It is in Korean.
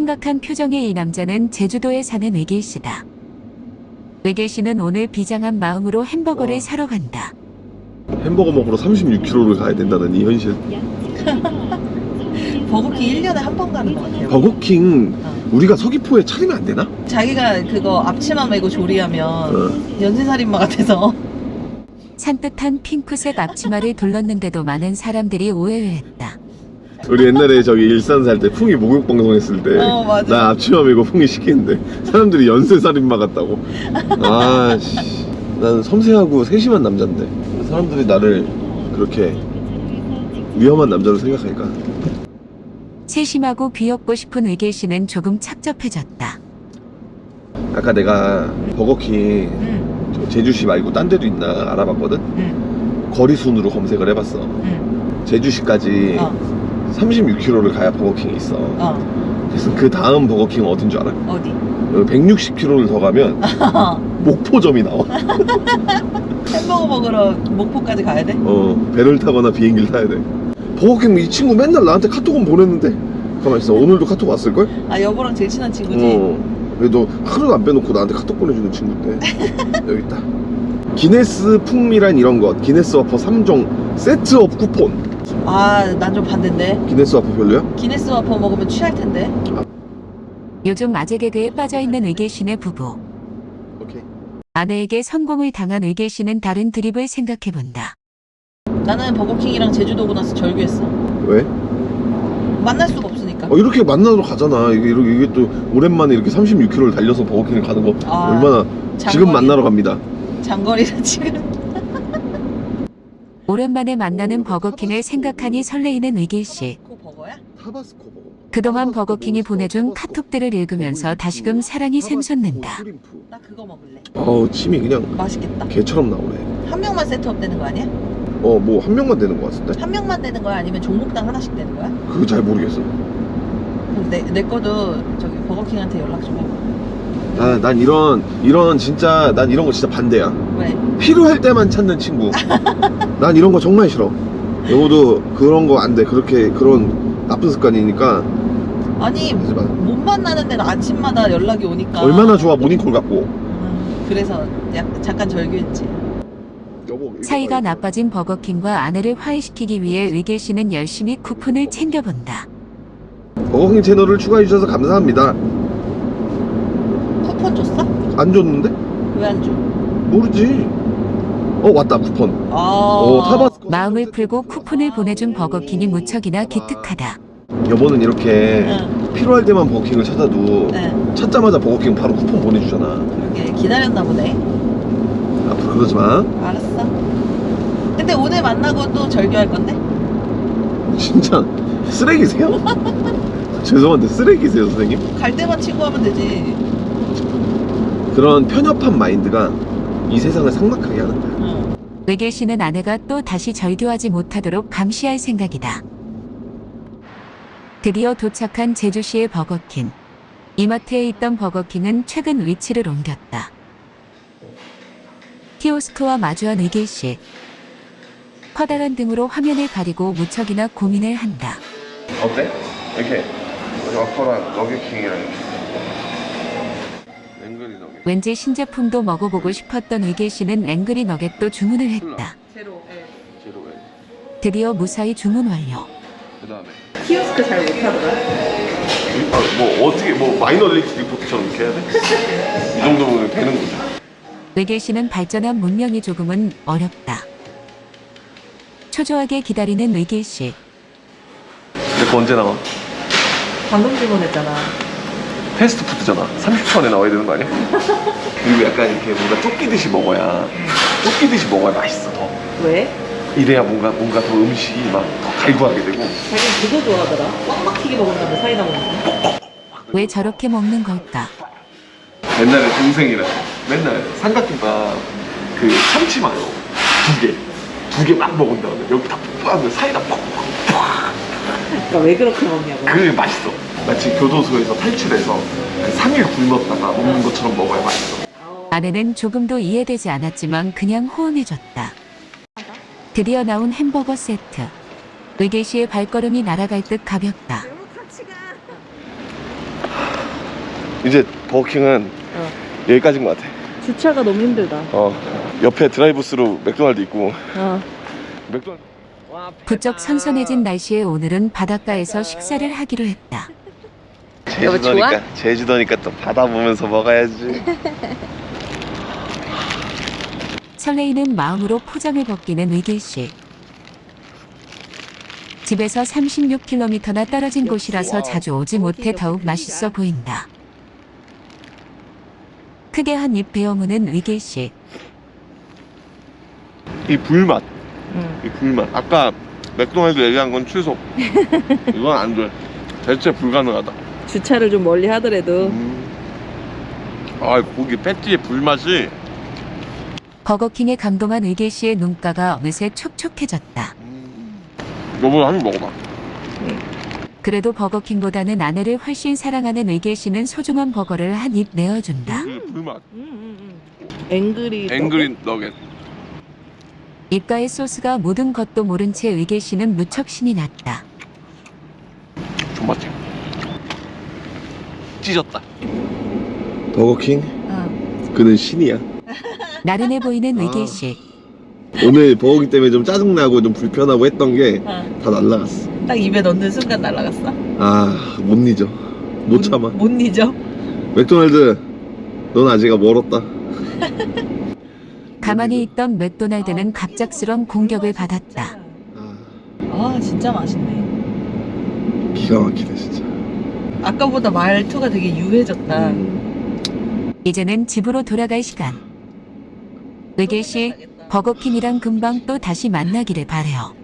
심각한 표정의 이 남자는 제주도에 사는 외길 씨다. 외길 씨는 오늘 비장한 마음으로 햄버거를 와. 사러 간다. 햄버거 먹으러 36km를 가야 된다는 이 현실. 버거킹 1년에 한 번 가는 거 같아요. 버거킹 어. 우리가 서귀포에 차리면 안 되나? 자기가 그거 앞치마 메고 조리하면 어. 연쇄살인마 같아서 산뜻한 핑크색 앞치마를 둘렀는데도 많은 사람들이 오해를 했다. 우리 옛날에 저기 일산 살 때 풍이 목욕 방송 했을 때나 어, 맞아. 앞치마 메고 풍이 시키는데 사람들이 연쇄살인마 같다고. 아씨. 난 섬세하고 세심한 남잔데 사람들이 나를 그렇게 위험한 남자로 생각하니까. 세심하고 귀엽고 싶은 외길 씨는 조금 착잡해졌다. 아까 내가 버거킹 응, 저 제주시 말고 딴 데도 있나 알아봤거든? 응, 거리 순으로 검색을 해봤어. 응. 제주시까지 어, 36km를 가야 버거킹이 있어. 어, 그래서 그 다음 버거킹은 어딘 줄 알아? 어디? 160km를 더 가면 목포점이 나와. 햄버거 먹으러 목포까지 가야 돼? 어 배를 타거나 비행기를 타야 돼. 버거킹 이 친구 맨날 나한테 카톡은 보냈는데. 가만 있어. 오늘도 카톡 왔을걸? 아 여보랑 제일 친한 친구지? 어. 그래도 하루도 안 빼놓고 나한테 카톡 보내주는 친구인데. 여기 있다. 기네스 풍미란 이런 것. 기네스 와퍼 3종 세트업 쿠폰 아 난 좀 반대인데. 기네스 와퍼 별로야? 기네스 와퍼 먹으면 취할 텐데. 요즘 아재 개그에 빠져있는 씨네 부부. 오케이. 아내에게 성공을 당한 씨는 다른 드립을 생각해본다. 나는 버거킹이랑 제주도 오고 나서 절규했어. 왜? 만날 수가 없으니까. 어, 이렇게 만나러 가잖아. 이게, 이렇게- 이게 또 오랜만에 이렇게 36km를 달려서 버거킹을 가는 거 아, 얼마나 지금 장거리- 만나러 갑니다. 장거리라 지금 오랜만에 만나는 버거킹을 생각하니 설레이는 외길 씨. 그 버거야? 타바스코 버거 그동안 버거킹이 보내준 카톡들을 읽으면서 다시금 사랑이 샘솟는다. 나 그거 먹을래 어우 침이 그냥 맛있겠다 개처럼 나오네 한 명만 세트업 되는 거 아니야? 어 뭐 한 명만 되는 거 같은데? 한 명만 되는 거야 아니면 종목당 하나씩 되는 거야? 그거 잘 모르겠어 그럼 내, 내 거도 저기 버거킹한테 연락 좀 해봐 아, 난 이런 이런 진짜 난 이런 거 진짜 반대야. 왜? 필요할 때만 찾는 친구. 난 이런 거 정말 싫어. 여보도 그런 거 안 돼. 그렇게 그런 나쁜 습관이니까. 아니 하지 마. 못 만나는 데는 아침마다 연락이 오니까. 얼마나 좋아 모닝콜 갖고. 음, 그래서 약, 잠깐 절규했지. 여보 사이가. 나빠진 버거킹과 아내를 화해시키기 위해 외길 씨는 열심히 쿠폰을 챙겨본다. 버거킹 채널을 추가해 주셔서 감사합니다 쿠폰 줬어? 안 줬는데? 왜 안 줘? 모르지 어 왔다 쿠폰 아어 타바스코 마음을 풀고 쿠폰을 보내준 버거킹이 무척이나 기특하다. 여보는 이렇게 응, 필요할 때만 버거킹을 찾아도 응 찾자마자 버거킹 바로 쿠폰 보내주잖아 그러게 기다렸나 보네 앞으로 그러지 마 알았어 근데 오늘 만나고 또 절규할 건데? 진짜 쓰레기세요? 죄송한데 쓰레기세요 선생님? 갈 때만 친구하면 되지 그런 편협한 마인드가 이 세상을 삭막하게 하는 거야 응. 외길 씨는 아내가 또 다시 절교하지 못하도록 감시할 생각이다. 드디어 도착한 제주시의 버거킹. 이마트에 있던 버거킹은 최근 위치를 옮겼다. 키오스크와 마주한 외길 씨. 커다란 등으로 화면을 가리고 무척이나 고민을 한다. 어때? 이렇게 와퍼랑 너겟킹이랑 너겟 왠지 신제품도 먹어보고 싶었던 외길 씨는 angry 너겟도 주문을 했다. 제로 예. 제로 왜? 드디어 무사히 주문 완료. 그 다음에 키오스크 잘 못하더라 뭐 어떻게 뭐 Minority Report처럼 이렇게 해야 돼? 이 정도면 되는 거죠 외길 씨는 발전한 문명이 조금은 어렵다. 초조하게 기다리는 외길 씨. 근데 그거 언제 나와? 방금 주문했잖아 패스트푸드잖아. 30초 안에 나와야 되는 거 아니야? 그리고 약간 이렇게 뭔가 쫓기듯이 먹어야 쫓기듯이 먹어야 맛있어 더. 왜? 이래야 뭔가 뭔가 더 음식이 막 더 갈구하게 되고. 자기는 그거 좋아하더라. 꽉 막히게 먹는다며 사이다 먹는 거. 왜 저렇게 먹는 걸까? 옛날에 동생이랑 맨날 삼각김밥 그 참치 마요. 두개두 개 막 먹은 다음에 여기 다 푹하면 사이다 푹푹. 그러니까 왜 그렇게 먹냐고. 그게 맛있어 마치 교도소에서 탈출해서 그 3일 굶었다가 먹는 것처럼 먹어야 맛있어 아내는 조금도 이해되지 않았지만 그냥 호응해줬다. 드디어 나온 햄버거 세트. 씨의 발걸음이 날아갈 듯 가볍다. 이제 버거킹은 어. 여기까지인 것 같아. 주차가 너무 힘들다. 어 옆에 드라이브스루 맥도날드 있고 어. 맥도날드 부쩍 선선해진 날씨에 오늘은 바닷가에서 식사를 하기로 했다. 제주도니까 제주도니까 또 바다 보면서 먹어야지. 설레이는 마음으로 포장을 벗기는 의길 씨. 집에서 36km나 떨어진 곳이라서 자주 오지 못해 더욱 맛있어 보인다. 크게 한 입 베어무는 의길 씨. 이 불맛, 응. 이 불맛. 아까 맥도날드 얘기한 건 취소. 이건 안 돼. 대체 불가능하다. 주차를 좀 멀리 하더라도 음. 아 고기 패티의 불맛이 버거킹에 감동한 의길 씨의 눈가가 어느새 촉촉해졌다. 너보다 한입 먹어봐. 그래도 버거킹보다는 아내를 훨씬 사랑하는 의길 씨는 소중한 버거를 한 입 내어준다. 이 불맛. 앵그리 앵그린 너겟. 입가의 소스가 모든 것도 모른 채 의길 씨는 무척 신이 났다. 존맛해. 찢었다. 버거킹 어. 그는 신이야. 나른해 보이는 아. 의길 씨. 오늘 버거킹 때문에 좀 짜증나고 좀 불편하고 했던 게다 어. 날라갔어. 딱 입에 넣는 순간 날아갔어. 아못 잊어. 못 참아. 못 잊어. 맥도날드 넌 아직 멀었다. 가만히 있던 맥도날드는 갑작스런 공격을 받았다. 아, 아 진짜 맛있네. 기가 막히네 진짜. 아까보다 말투가 되게 유해졌다. 음. 이제는 집으로 돌아갈 시간. 의길 씨, 버거킹이랑 금방 또 다시 만나기를 바래요.